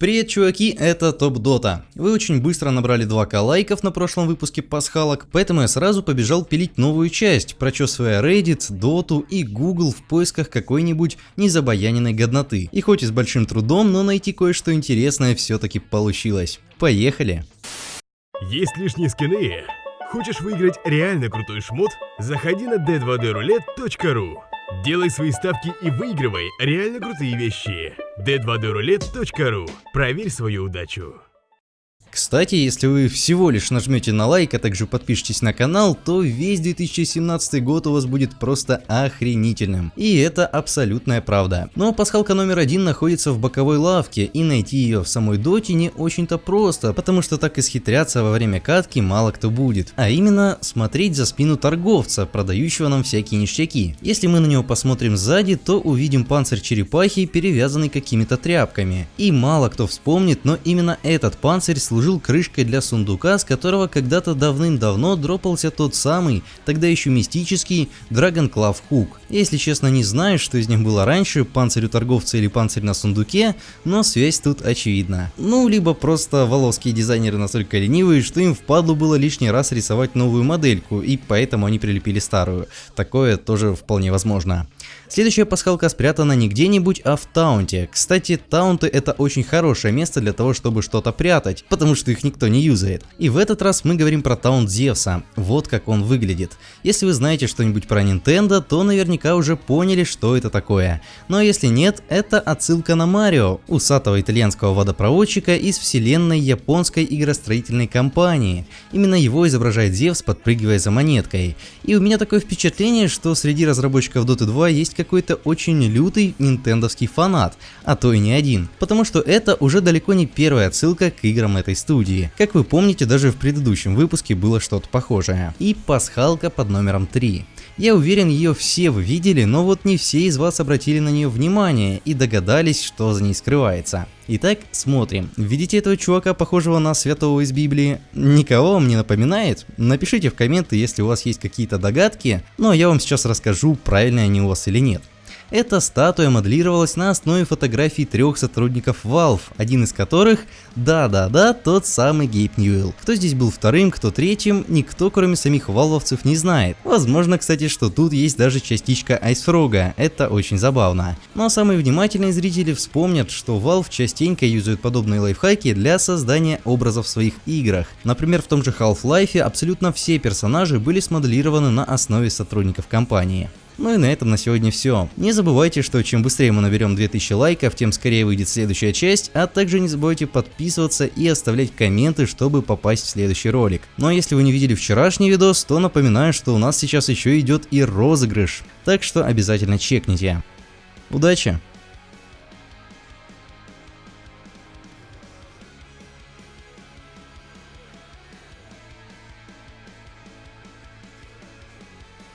Привет, чуваки, это Топ Дота. Вы очень быстро набрали 2к лайков на прошлом выпуске пасхалок, поэтому я сразу побежал пилить новую часть, прочесывая Reddit, Доту и Google в поисках какой-нибудь незабаяненной годноты. И хоть и с большим трудом, но найти кое-что интересное все-таки получилось. Поехали! Есть лишние скины? Хочешь выиграть реально крутой шмот? Заходи на d2droulette.ru Делай свои ставки и выигрывай реально крутые вещи. d2droulette.ru Проверь свою удачу. Кстати, если вы всего лишь нажмете на лайк, а также подпишитесь на канал, то весь 2017 год у вас будет просто охренительным. И это абсолютная правда. Но пасхалка номер один находится в боковой лавке, и найти ее в самой доте не очень-то просто, потому что так исхитряться во время катки мало кто будет. А именно, смотреть за спину торговца, продающего нам всякие ништяки. Если мы на него посмотрим сзади, то увидим панцирь черепахи, перевязанный какими-то тряпками. И мало кто вспомнит, но именно этот панцирь служит служил крышкой для сундука, с которого когда-то давным-давно дропался тот самый, тогда еще мистический, Dragon Claw Hook. Если честно не знаю, что из них было раньше, панцирь у торговца или панцирь на сундуке, но связь тут очевидна. Ну, либо просто воловские дизайнеры настолько ленивые, что им впадло было лишний раз рисовать новую модельку, и поэтому они прилепили старую. Такое тоже вполне возможно. Следующая пасхалка спрятана не где-нибудь, а в таунте. Кстати, таунты это очень хорошее место для того, чтобы что-то прятать, потому что их никто не юзает. И в этот раз мы говорим про таунт Зевса. Вот как он выглядит. Если вы знаете что-нибудь про Nintendo, то наверняка уже поняли, что это такое. Но если нет, это отсылка на Марио, усатого итальянского водопроводчика из вселенной японской игростроительной компании. Именно его изображает Зевс, подпрыгивая за монеткой. И у меня такое впечатление, что среди разработчиков Dota 2 есть какой-то очень лютый нинтендовский фанат, а то и не один, потому что это уже далеко не первая отсылка к играм этой студии. Как вы помните, даже в предыдущем выпуске было что-то похожее. И пасхалка под номером 3. Я уверен, ее все вы видели, но вот не все из вас обратили на нее внимание и догадались, что за ней скрывается. Итак, смотрим. Видите этого чувака, похожего на святого из Библии? Никого вам не напоминает? Напишите в комменты, если у вас есть какие-то догадки, но я вам сейчас расскажу, правильные они у вас или нет. Эта статуя моделировалась на основе фотографий трех сотрудников Valve, один из которых, да-да-да, тот самый Гейб Ньюэлл. Кто здесь был вторым, кто третьим, никто кроме самих валвовцев не знает. Возможно, кстати, что тут есть даже частичка Айсфрога, это очень забавно. Но самые внимательные зрители вспомнят, что Valve частенько юзают подобные лайфхаки для создания образов в своих играх. Например, в том же Half-Life абсолютно все персонажи были смоделированы на основе сотрудников компании. Ну и на этом на сегодня все. Не забывайте, что чем быстрее мы наберем 2000 лайков, тем скорее выйдет следующая часть, а также не забывайте подписываться и оставлять комменты, чтобы попасть в следующий ролик. Ну а если вы не видели вчерашний видос, то напоминаю, что у нас сейчас еще идет и розыгрыш, так что обязательно чекните. Удачи!